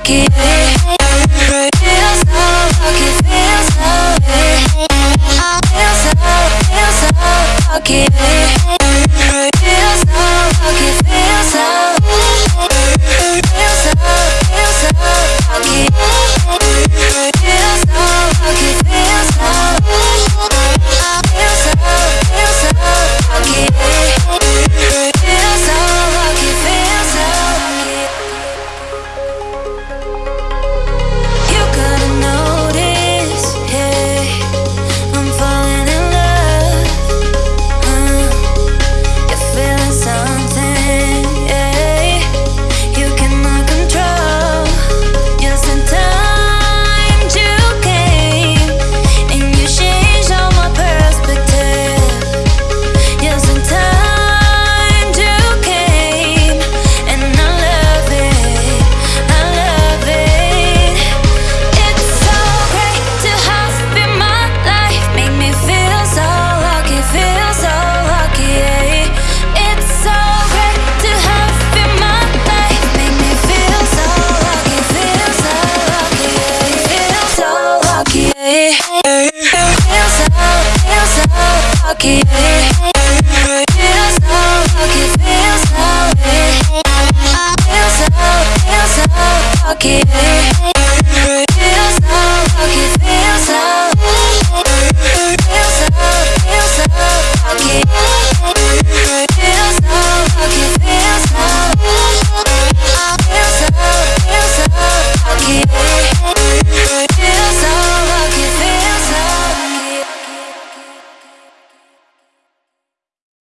lucky so lucky, so lucky I feel so, feel so lucky que